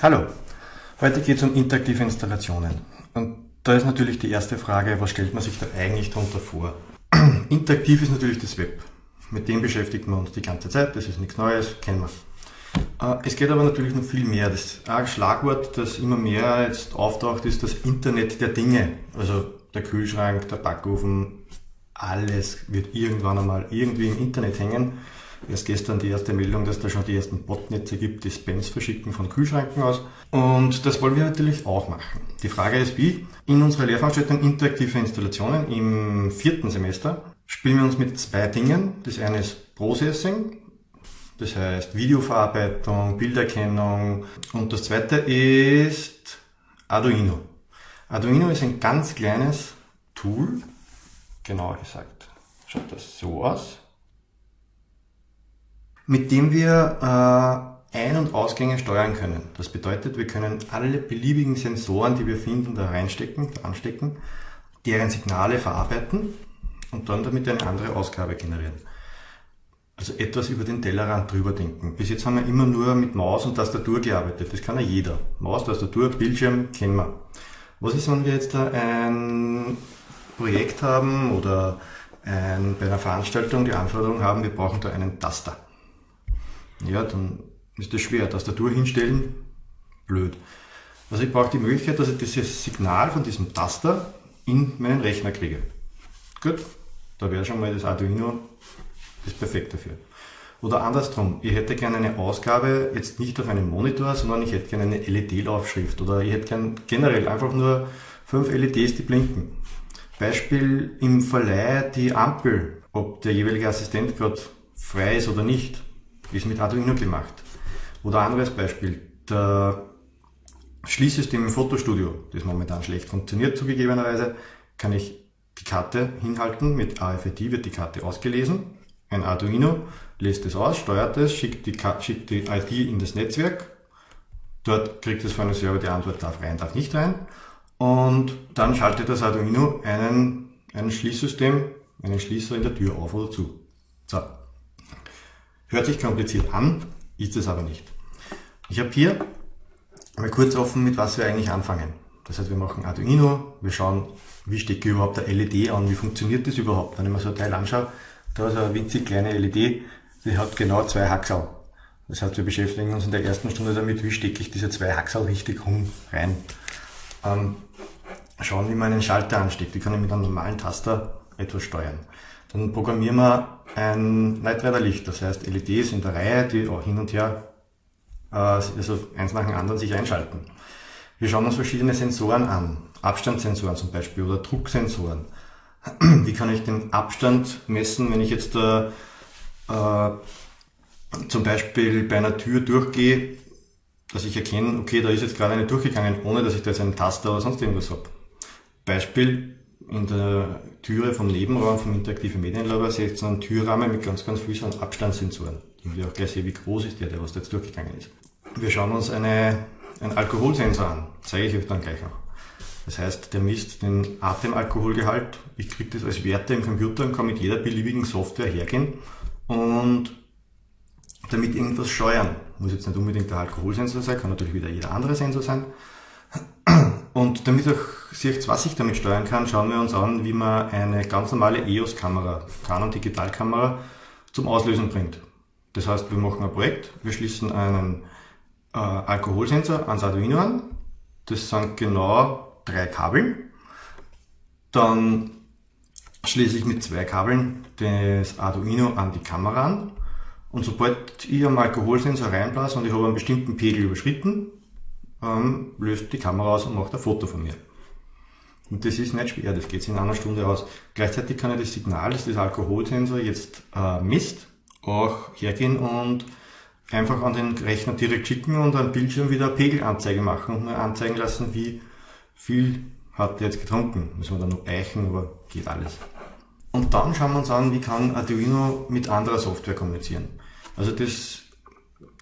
Hallo, heute geht es um interaktive Installationen. Und da ist natürlich die erste Frage, was stellt man sich da eigentlich darunter vor? Interaktiv ist natürlich das Web. Mit dem beschäftigen wir uns die ganze Zeit, das ist nichts Neues, kennen wir. Äh, es geht aber natürlich noch viel mehr. Das Schlagwort, das immer mehr jetzt auftaucht, ist das Internet der Dinge. Also der Kühlschrank, der Backofen, alles wird irgendwann einmal irgendwie im Internet hängen. Erst gestern die erste Meldung, dass da schon die ersten Botnetze gibt, die Spams verschicken von Kühlschranken aus. Und das wollen wir natürlich auch machen. Die Frage ist wie? In unserer Lehrveranstaltung Interaktive Installationen im vierten Semester spielen wir uns mit zwei Dingen. Das eine ist Processing, das heißt Videoverarbeitung, Bilderkennung. Und das zweite ist Arduino. Arduino ist ein ganz kleines Tool, genauer gesagt schaut das so aus mit dem wir äh, Ein- und Ausgänge steuern können. Das bedeutet, wir können alle beliebigen Sensoren, die wir finden, da reinstecken, da anstecken, deren Signale verarbeiten und dann damit eine andere Ausgabe generieren. Also etwas über den Tellerrand drüber denken. Bis jetzt haben wir immer nur mit Maus und Tastatur gearbeitet. Das kann ja jeder. Maus, Tastatur, Bildschirm kennen wir. Was ist, wenn wir jetzt da ein Projekt haben oder ein, bei einer Veranstaltung die Anforderung haben, wir brauchen da einen Taster ja, dann ist das schwer. Tastatur hinstellen, blöd. Also ich brauche die Möglichkeit, dass ich dieses Signal von diesem Taster in meinen Rechner kriege. Gut, da wäre schon mal das Arduino das perfekt dafür. Oder andersrum, ich hätte gerne eine Ausgabe jetzt nicht auf einem Monitor, sondern ich hätte gerne eine LED-Laufschrift oder ich hätte gerne generell einfach nur fünf LEDs, die blinken. Beispiel im Verleih die Ampel, ob der jeweilige Assistent gerade frei ist oder nicht ist mit Arduino gemacht. Oder anderes Beispiel, der Schließsystem im Fotostudio, das momentan schlecht funktioniert zugegebenerweise, kann ich die Karte hinhalten, mit AFID wird die Karte ausgelesen, ein Arduino lässt es aus, steuert es, schickt die, schickt die ID in das Netzwerk, dort kriegt es von einem Server die Antwort, darf rein, darf nicht rein, und dann schaltet das Arduino einen, ein Schließsystem, einen Schließer in der Tür auf oder zu. So, Hört sich kompliziert an, ist es aber nicht. Ich habe hier mal kurz offen, mit was wir eigentlich anfangen. Das heißt, wir machen Arduino, wir schauen, wie stecke ich überhaupt der LED an, wie funktioniert das überhaupt. Wenn ich mir so ein Teil anschaue, da ist eine winzig kleine LED, die hat genau zwei Haxel. Das heißt, wir beschäftigen uns in der ersten Stunde damit, wie stecke ich diese zwei Haxel richtig rum rein. Ähm, schauen, wie man einen Schalter ansteckt. Wie kann ich mit einem normalen Taster etwas steuern. Dann programmieren wir ein Nightrider-Licht, das heißt LEDs in der Reihe, die auch hin und her, äh, also eins nach dem anderen sich einschalten. Wir schauen uns verschiedene Sensoren an, Abstandssensoren zum Beispiel oder Drucksensoren. Wie kann ich den Abstand messen, wenn ich jetzt äh, äh, zum Beispiel bei einer Tür durchgehe, dass ich erkenne, okay, da ist jetzt gerade eine durchgegangen, ohne dass ich da jetzt einen Taster oder sonst irgendwas habe. Beispiel, in der Türe vom Nebenraum vom interaktiven Medienlabor sehe ich so einen Türrahmen mit ganz, ganz vielen Abstandssensoren. Und ich auch gleich sehe, wie groß ist der, der was da jetzt durchgegangen ist. Wir schauen uns eine, einen Alkoholsensor an, zeige ich euch dann gleich auch. Das heißt, der misst den Atemalkoholgehalt. Ich kriege das als Werte im Computer und kann mit jeder beliebigen Software hergehen und damit irgendwas steuern. Muss jetzt nicht unbedingt der Alkoholsensor sein, kann natürlich wieder jeder andere Sensor sein. Und damit ihr seht, was ich damit steuern kann, schauen wir uns an, wie man eine ganz normale EOS-Kamera, Canon Digitalkamera, zum Auslösen bringt. Das heißt, wir machen ein Projekt, wir schließen einen äh, Alkoholsensor ans Arduino an. Das sind genau drei Kabel. Dann schließe ich mit zwei Kabeln das Arduino an die Kamera an. Und sobald ich am Alkoholsensor reinblase und ich habe einen bestimmten Pegel überschritten, ähm, löst die Kamera aus und macht ein Foto von mir. Und das ist nicht schwer, das geht in einer Stunde aus. Gleichzeitig kann ich das Signal, das das Alkoholsensor jetzt äh, misst, auch hergehen und einfach an den Rechner direkt schicken und am Bildschirm wieder eine Pegelanzeige machen und mir anzeigen lassen, wie viel hat der jetzt getrunken. Müssen wir dann noch eichen, aber geht alles. Und dann schauen wir uns an, wie kann Arduino mit anderer Software kommunizieren. Also das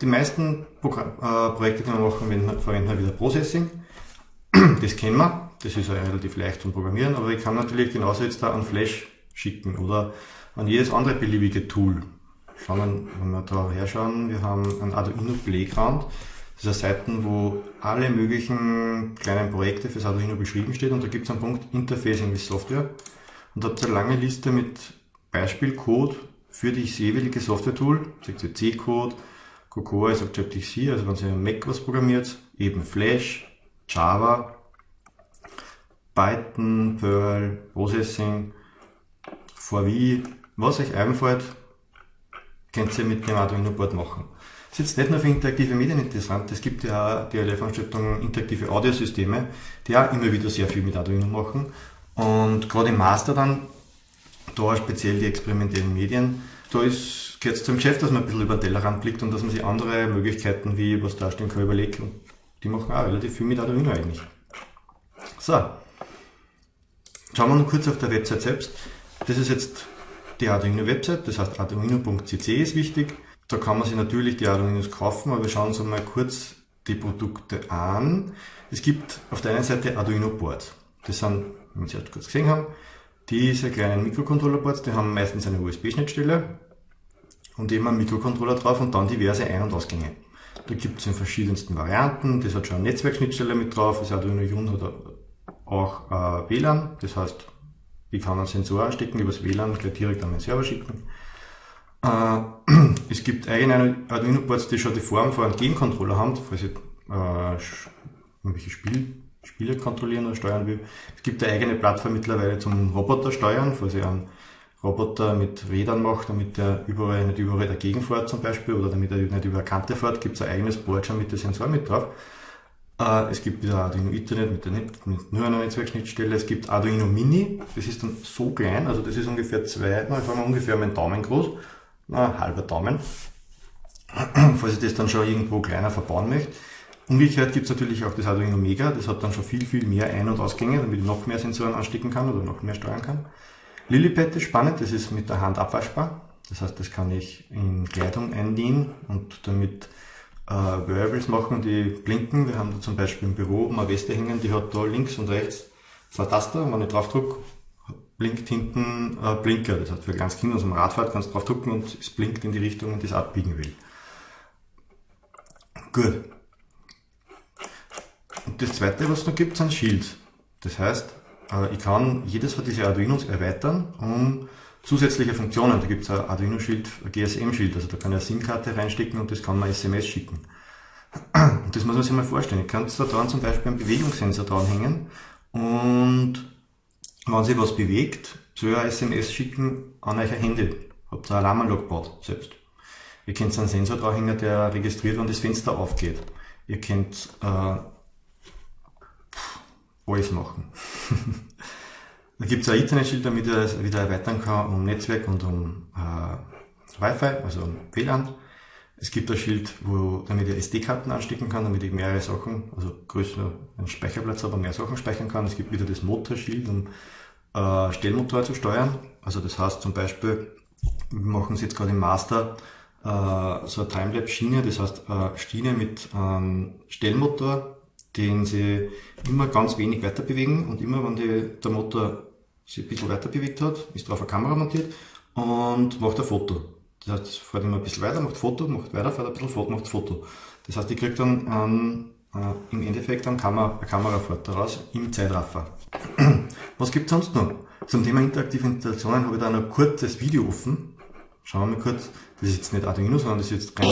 die meisten Programm, äh, Projekte, die wir machen, verwenden halt wieder Processing. Das kennen wir, das ist ja relativ leicht zum Programmieren, aber ich kann natürlich genauso jetzt da an Flash schicken oder an jedes andere beliebige Tool. Schauen wir, wenn wir da herschauen, wir haben ein Arduino Playground. Das sind Seiten, wo alle möglichen kleinen Projekte fürs Arduino beschrieben steht und da gibt es einen Punkt Interfacing with Software und da habt ihr eine lange Liste mit Beispielcode für die jeweilige Software-Tool, sagt ihr C-Code, Cocoa ist Objective-C, also wenn ihr Mac was programmiert, eben Flash, Java, Python, Perl, Processing, VW, was euch einfällt, könnt ihr mit dem Arduino Board machen. Das ist jetzt nicht nur für interaktive Medien interessant, es gibt ja auch die Lehrveranstaltung interaktive Audiosysteme, die auch immer wieder sehr viel mit Arduino machen. Und gerade im Master dann, da speziell die experimentellen Medien, da ist, gehört es zum Geschäft, dass man ein bisschen über den Tellerrand blickt und dass man sich andere Möglichkeiten, wie was darstellen kann, überlegt. Und die machen auch relativ viel mit Arduino eigentlich. So. Schauen wir noch kurz auf der Website selbst. Das ist jetzt die Arduino-Website, das heißt arduino.cc ist wichtig. Da kann man sich natürlich die Arduinos kaufen, aber wir schauen uns einmal kurz die Produkte an. Es gibt auf der einen Seite Arduino Boards. Das sind, wie wir es jetzt kurz gesehen haben, diese kleinen Mikrocontroller-Boards, die haben meistens eine USB-Schnittstelle und eben einen Mikrocontroller drauf und dann diverse Ein- und Ausgänge. Da gibt es in verschiedensten Varianten, das hat schon eine Netzwerkschnittstelle mit drauf, das Arduino Jun hat auch äh, WLAN, das heißt ich kann einen Sensor anstecken, übers WLAN gleich direkt an den Server schicken. Äh, es gibt eigene Arduino-Boards, die schon die Form von einem Game-Controller haben, falls ich äh, irgendwelche Spiel, Spiele kontrollieren oder steuern will. Es gibt eine eigene Plattform mittlerweile zum Roboter steuern, falls ich einen Roboter mit Rädern mache, damit der überall nicht überall dagegen fährt zum Beispiel oder damit er nicht über eine Kante fährt, gibt es ein eigenes Board schon mit dem Sensor mit drauf. Äh, es gibt wieder Arduino Ethernet mit, der Net mit nur einer Netzwerkschnittstelle. Es gibt Arduino Mini, das ist dann so klein, also das ist ungefähr zwei, na, sagen wir ungefähr mein Daumen groß, na, halber Daumen, falls ich das dann schon irgendwo kleiner verbauen möchte. Umgekehrt gibt es natürlich auch das Arduino Mega, das hat dann schon viel, viel mehr Ein- und Ausgänge, damit ich noch mehr Sensoren anstecken kann oder noch mehr steuern kann. Lillipad ist spannend, das ist mit der Hand abwaschbar. Das heißt, das kann ich in Kleidung einlegen und damit äh, Variables machen, die blinken. Wir haben da zum Beispiel im Büro eine Weste hängen, die hat da links und rechts zwei Taster. Wenn ich drauf drücke, blinkt hinten äh, Blinker. Das heißt, für ganz Kinder, also am Radfahrt kannst du drauf drücken und es blinkt in die Richtung, in die es abbiegen will. Gut. Und das zweite, was es noch gibt, sind Shields. Das heißt, äh, ich kann jedes von diesen Arduinos erweitern um zusätzliche Funktionen. Da gibt es ein Arduino-Schild, ein GSM-Schild, also da kann ich eine SIM-Karte reinstecken und das kann man SMS schicken. Und das muss man sich mal vorstellen. Ich kann da dran zum Beispiel einen Bewegungssensor dranhängen und wenn sich was bewegt, soll ich ein SMS schicken an euer Handy. Habt ihr eine Alarmanlage gebaut, selbst. Ihr könnt einen Sensor dranhängen, der registriert, wenn das Fenster aufgeht. Ihr könnt äh, alles machen. Da gibt es ein Internetschild, damit ich das wieder erweitern kann um Netzwerk und um äh, Wi-Fi, also um WLAN. Es gibt ein Schild, wo, damit ich SD-Karten anstecken kann, damit ich mehrere Sachen, also größer einen Speicherplatz und mehr Sachen speichern kann. Es gibt wieder das Motorschild, um äh, Stellmotor zu steuern. Also das heißt zum Beispiel, wir machen es jetzt gerade im Master, äh, so eine Timelapse-Schiene, das heißt äh, Schiene mit ähm, Stellmotor, den sie immer ganz wenig weiter bewegen und immer wenn die, der Motor sich ein bisschen weiter bewegt hat, ist drauf eine Kamera montiert und macht ein Foto. Das heißt, fährt immer ein bisschen weiter, macht Foto, macht weiter, fährt ein bisschen Foto, macht Foto. Das heißt, ich kriege dann ähm, äh, im Endeffekt eine, Kamera, eine Kamerafahrt daraus im Zeitraffer. Was gibt es sonst noch? Zum Thema interaktive Installationen habe ich da noch ein kurzes Video offen. Schauen wir mal kurz. Das ist jetzt nicht Arduino, sondern das ist jetzt rein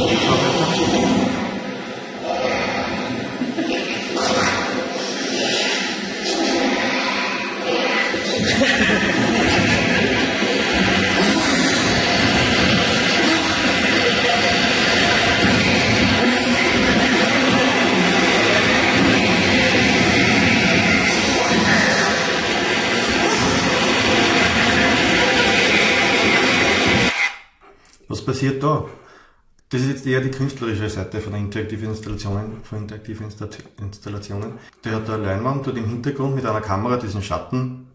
Was passiert da? Das ist jetzt eher die künstlerische Seite von interaktiven Installationen, von interaktiven Installationen. Der hat eine Leinwand dort im Hintergrund mit einer Kamera diesen Schatten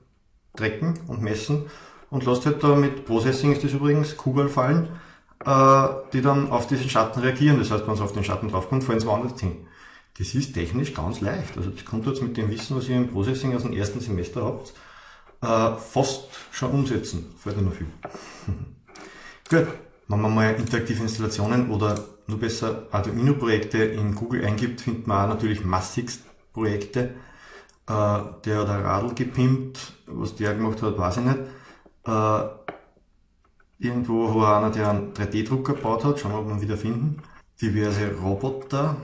trecken und messen und lässt halt da mit Processing ist das übrigens, Kugeln fallen, äh, die dann auf diesen Schatten reagieren. Das heißt, wenn es auf den Schatten draufkommt, fallen sie woanders hin. Das ist technisch ganz leicht. Also das kommt jetzt mit dem Wissen, was ihr im Processing aus dem ersten Semester habt, äh, fast schon umsetzen. Fällt noch viel. Gut. Wenn wir mal interaktive Installationen oder nur besser Arduino-Projekte in Google eingibt, findet man auch natürlich massigst Projekte. Äh, der hat ein Radl gepimpt, was der gemacht hat, weiß ich nicht. Äh, irgendwo war einer, der einen 3D-Drucker gebaut hat, schauen wir, ob wir ihn wieder finden. Diverse Roboter,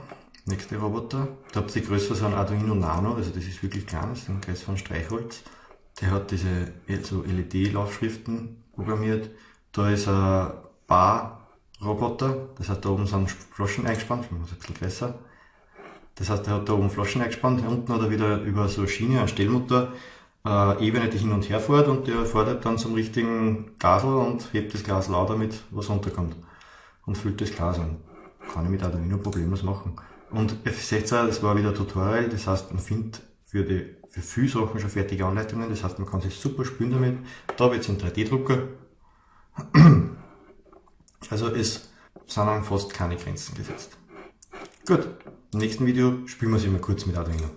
nächste Roboter. Da habt ihr die Größe so ein Arduino Nano, also das ist wirklich klein, das ist ein Kreis von Streichholz. Der hat diese so LED-Laufschriften programmiert. Da ist ein Bar-Roboter, das heißt da oben sind Flaschen eingespannt, das ist ein bisschen größer. Das heißt, er hat da oben Flaschen eingespannt, unten hat er wieder über so eine Schiene, einen Stellmotor, äh, Ebene, die hin und her fährt und der fährt dann zum richtigen Gasel und hebt das Glas lauter damit, was runterkommt. Und füllt das Glas an. Kann ich mit Arduino problemlos machen. Und F16, das war wieder ein Tutorial, das heißt, man findet für, die, für viele Sachen schon fertige Anleitungen, das heißt, man kann sich super spielen damit. Da wird es ein 3D-Drucker. Also es sind fast keine Grenzen gesetzt. Gut, im nächsten Video spielen wir es immer kurz mit Arduino.